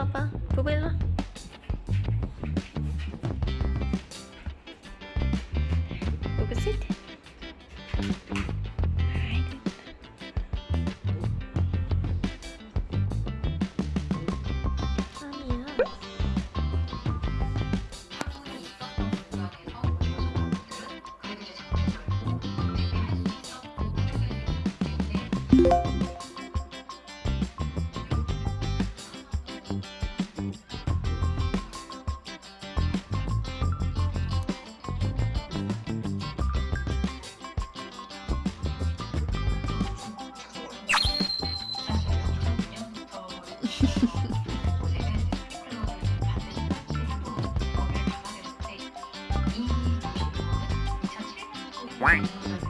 apa? Google lah. Google Sheet Wank.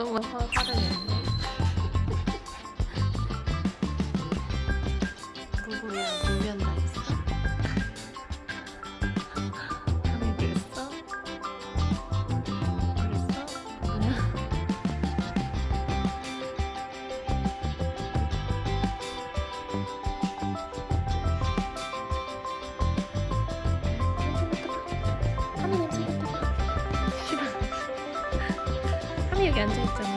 조금만 더 빠르게 궁금해요. gigantic